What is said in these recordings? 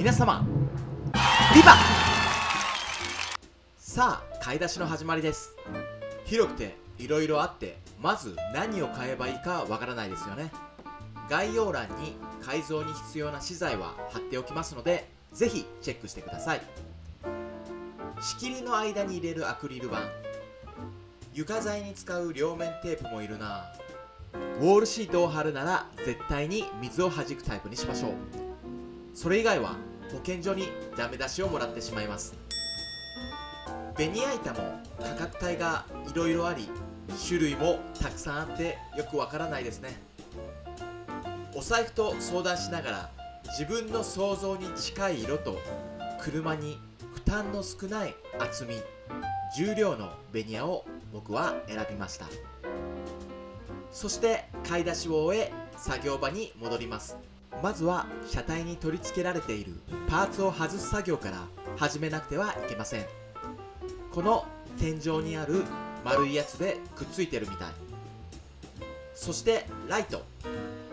皆様ビバさあ買い出しの始まりです。広くて色々あってまず何を買えばいいかわからないですよね。概要欄に改造に必要な資材は貼っておきますのでぜひチェックしてください。仕切りの間に入れるアクリル板。床材に使う両面テープもいるな。ウォールシートを貼るなら絶対に水を弾くタイプにしましょう。それ以外は保健所にダメ出しをもらってしまいます。ベニヤ板も価格帯がいろいろあり種類もたくさんあってよくわからないですね。お財布と相談しながら自分の想像に近い色と車に負担の少ない厚み重量のベニヤを僕は選びました。そして買い出しを終え作業場に戻ります。まずは車体に取り付けられているパーツを外す作業から始めなくてはいけません。この天井にある丸いやつでくっついてるみたい。そしてライト。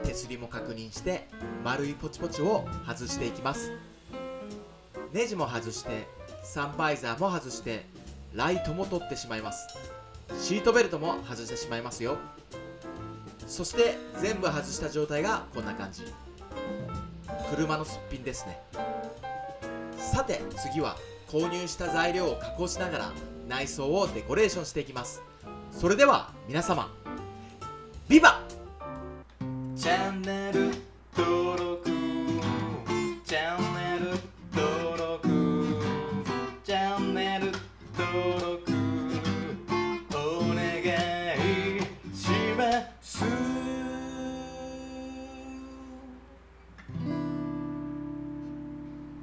手すりも確認して丸いポチポチを外していきます。ネジも外してサンバイザーも外してライトも取ってしまいます。シートベルトも外してしまいますよ。そして全部外した状態がこんな感じ。車のすっぴんですね。さて次は購入した材料を加工しながら内装をデコレーションしていきます。それでは皆様ビバ